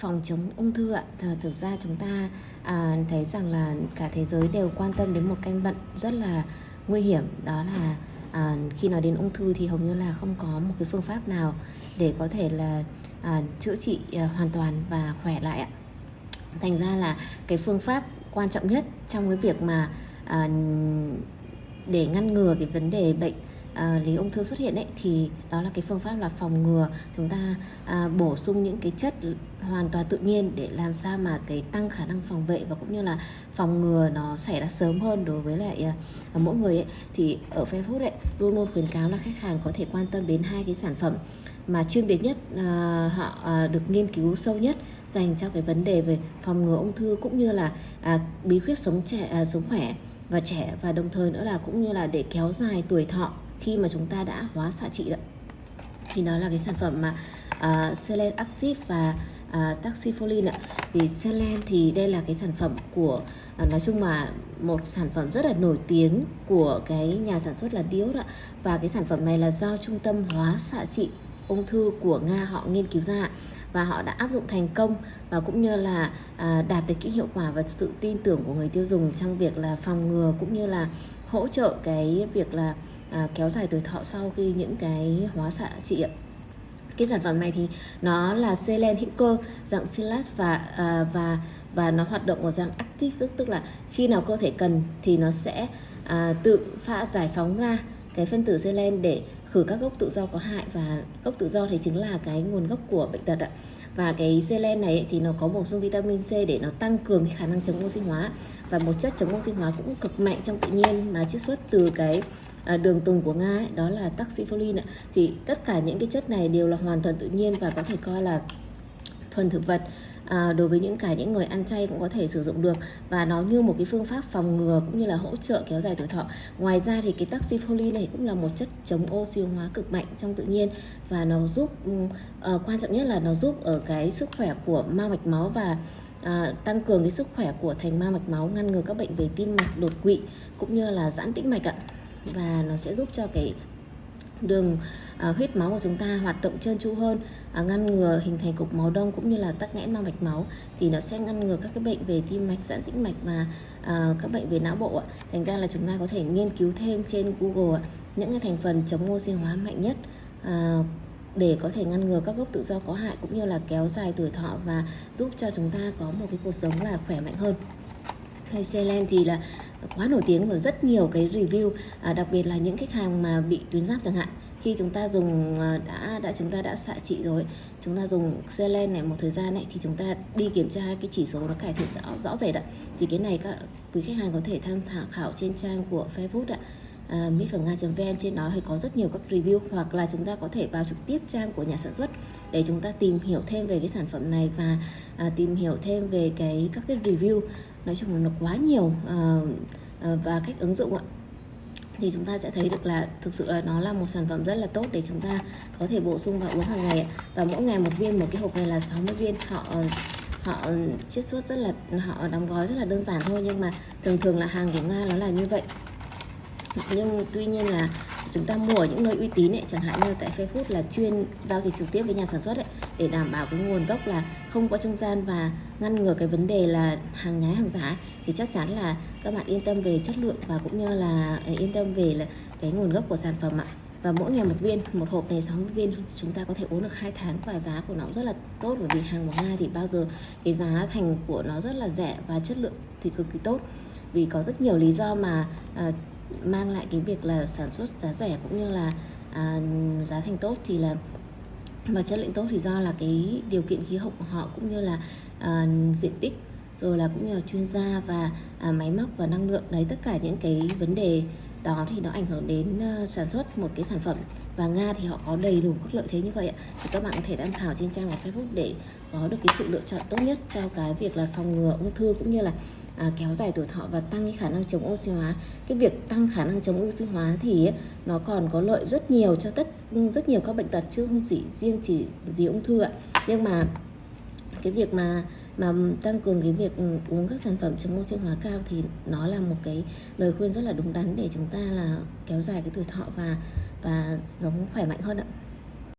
phòng chống ung thư ạ. Thờ thực ra chúng ta à, thấy rằng là cả thế giới đều quan tâm đến một căn bệnh rất là nguy hiểm đó là à, khi nói đến ung thư thì hầu như là không có một cái phương pháp nào để có thể là à, chữa trị à, hoàn toàn và khỏe lại ạ. Thành ra là cái phương pháp quan trọng nhất trong cái việc mà à, để ngăn ngừa cái vấn đề bệnh à, lý ung thư xuất hiện ấy thì đó là cái phương pháp là phòng ngừa chúng ta à, bổ sung những cái chất hoàn toàn tự nhiên để làm sao mà cái tăng khả năng phòng vệ và cũng như là phòng ngừa nó xảy ra sớm hơn đối với lại à, mỗi người ấy. Thì ở Facebook ấy luôn luôn khuyến cáo là khách hàng có thể quan tâm đến hai cái sản phẩm mà chuyên biệt nhất à, họ à, được nghiên cứu sâu nhất dành cho cái vấn đề về phòng ngừa ung thư cũng như là à, bí quyết sống trẻ à, sống khỏe và trẻ và đồng thời nữa là cũng như là để kéo dài tuổi thọ khi mà chúng ta đã hóa xạ trị đó. Thì đó là cái sản phẩm mà uh, Selen Active và à, uh, Taxifolin ạ. Thì Selen thì đây là cái sản phẩm của uh, nói chung mà một sản phẩm rất là nổi tiếng của cái nhà sản xuất là Dior ạ. Và cái sản phẩm này là do trung tâm hóa xạ trị ung thư của Nga họ nghiên cứu ra và họ đã áp dụng thành công và cũng như là à, đạt được cái hiệu quả và sự tin tưởng của người tiêu dùng trong việc là phòng ngừa cũng như là hỗ trợ cái việc là à, kéo dài tuổi thọ sau khi những cái hóa xạ trị ạ. Cái sản phẩm này thì nó là selen hữu cơ dạng silat và à, và và nó hoạt động ở dạng active tức, tức là khi nào cơ thể cần thì nó sẽ à, tự pha giải phóng ra cái phân tử selen để khử các gốc tự do có hại. Và gốc tự do thì chính là cái nguồn gốc của bệnh tật ạ. Và cái selen này thì nó có bổ sung vitamin C để nó tăng cường khả năng chống oxy hóa. Và một chất chống oxy hóa cũng cực mạnh trong tự nhiên mà chiết xuất từ cái à, đường tùng của Nga ấy, đó là taxifolin ạ. Thì tất cả những cái chất này đều là hoàn toàn tự nhiên và có thể coi là thuần thực vật. À, đối với những cả những người ăn chay cũng có thể sử dụng được. Và nó như một cái phương pháp phòng ngừa cũng như là hỗ trợ kéo dài tuổi thọ. Ngoài ra thì cái taxifolin này cũng là một chất chống oxy hóa cực mạnh trong tự nhiên. Và nó giúp uh, quan trọng nhất là nó giúp ở cái sức khỏe của mao mạch máu và à, tăng cường cái sức khỏe của thành ma mạch máu ngăn ngừa các bệnh về tim mạch đột quỵ cũng như là giãn tĩnh mạch ạ và nó sẽ giúp cho cái đường à, huyết máu của chúng ta hoạt động trơn tru hơn à, ngăn ngừa hình thành cục máu đông cũng như là tắc nghẽn mạch máu thì nó sẽ ngăn ngừa các cái bệnh về tim mạch giãn tĩnh mạch và à, các bệnh về não bộ ạ. Thành ra là chúng ta có thể nghiên cứu thêm trên Google ạ, những cái thành phần chống oxy hóa mạnh nhất à, để có thể ngăn ngừa các gốc tự do có hại cũng như là kéo dài tuổi thọ và giúp cho chúng ta có một cái cuộc sống là khỏe mạnh hơn hay Selen thì là quá nổi tiếng rồi rất nhiều cái review à, đặc biệt là những khách hàng mà bị tuyến giáp chẳng hạn. Khi chúng ta dùng à, đã đã chúng ta đã xạ trị rồi chúng ta dùng selen này một thời gian này thì chúng ta đi kiểm tra cái chỉ số nó cải thiện rõ rõ rệt ạ. Thì cái này các quý khách hàng có thể tham khảo trên trang của Facebook ạ. À, Mỹ phẩm nga.vn trên đó thì có rất nhiều các review hoặc là chúng ta có thể vào trực tiếp trang của nhà sản xuất để chúng ta tìm hiểu thêm về cái sản phẩm này và à, tìm hiểu thêm về cái các cái review. Nói chung là nó quá nhiều à, và cách ứng dụng ạ. Thì chúng ta sẽ thấy được là thực sự là nó là một sản phẩm rất là tốt để chúng ta có thể bổ sung và uống hàng ngày và mỗi ngày một viên một cái hộp này là 60 viên. Họ họ chiết xuất rất là họ đóng gói rất là đơn giản thôi nhưng mà thường thường là hàng của nga nó là như vậy. Nhưng tuy nhiên là chúng ta mua ở những nơi uy tín ấy chẳng hạn như tại Facebook là chuyên giao dịch trực tiếp với nhà sản xuất ấy để đảm bảo cái nguồn gốc là không có trung gian và ngăn ngừa cái vấn đề là hàng nhái hàng giả thì chắc chắn là các bạn yên tâm về chất lượng và cũng như là à, yên tâm về là cái nguồn gốc của sản phẩm ạ. Và mỗi ngày một viên một hộp này 60 viên chúng ta có thể uống được hai tháng và giá của nó rất là tốt bởi vì hàng của Nga thì bao giờ cái giá thành của nó rất là rẻ và chất lượng thì cực kỳ tốt. Vì có rất nhiều lý do mà uh, mang lại cái việc là sản xuất giá rẻ cũng như là à, giá thành tốt thì là và chất lượng tốt thì do là cái điều kiện khí hậu của họ cũng như là à, diện tích rồi là cũng như là chuyên gia và à, máy móc và năng lượng. Đấy tất cả những cái vấn đề đó thì nó ảnh hưởng đến uh, sản xuất một cái sản phẩm. Và Nga thì họ có đầy đủ các lợi thế như vậy ạ. Thì các bạn có thể tham khảo trên trang của Facebook để có được cái sự lựa chọn tốt nhất cho cái việc là phòng ngừa ung thư cũng như là à, kéo dài tuổi thọ và tăng cái khả năng chống oxy hóa. Cái việc tăng khả năng chống oxy hóa thì nó còn có lợi rất nhiều cho tất rất nhiều các bệnh tật chứ không chỉ riêng chỉ gì ung thư ạ. Nhưng mà cái việc mà mà tăng cường cái việc uống các sản phẩm chống oxy hóa cao thì nó là một cái lời khuyên rất là đúng đắn để chúng ta là kéo dài cái tuổi thọ và và sống khỏe mạnh hơn ạ.